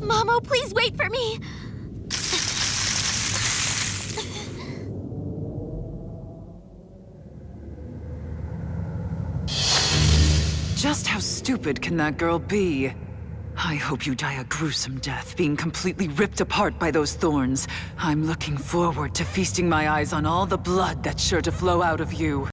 Momo, please wait for me! Just how stupid can that girl be? I hope you die a gruesome death, being completely ripped apart by those thorns. I'm looking forward to feasting my eyes on all the blood that's sure to flow out of you.